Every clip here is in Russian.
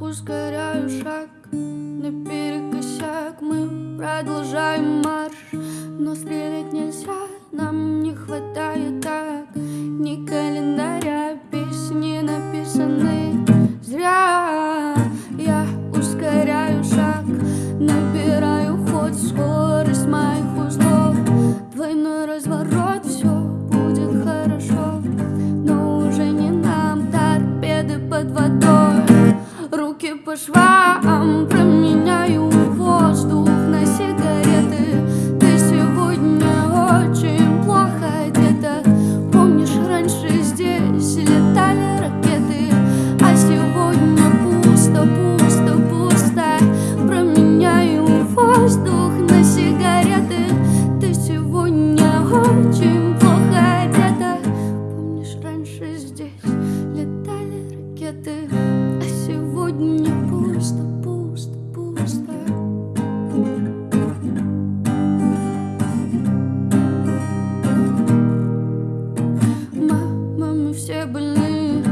ускоряю шаг Наперекосяк мы продолжаем марш. Но стрелять нельзя, нам не хватает так. Ни календаря, песни написаны was wrong. from все больны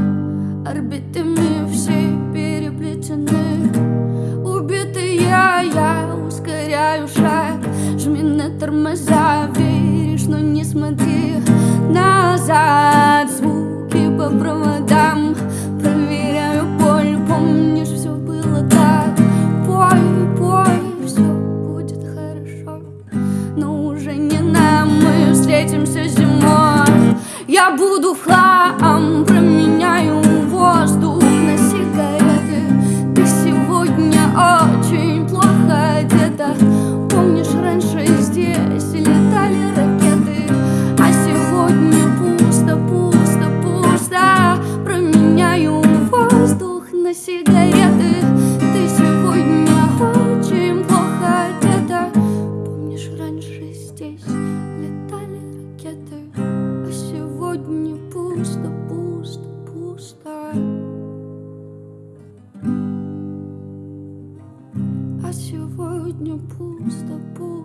Орбитами все переплетены. Убитый я, я ускоряю шаг. Жми на тормоза, веришь, но не смотри назад. Звуки по проводам сигареты. Ты сегодня очень плохо одета. Помнишь, раньше здесь летали ракеты А сегодня пусто, пусто, пусто. А сегодня пусто, пусто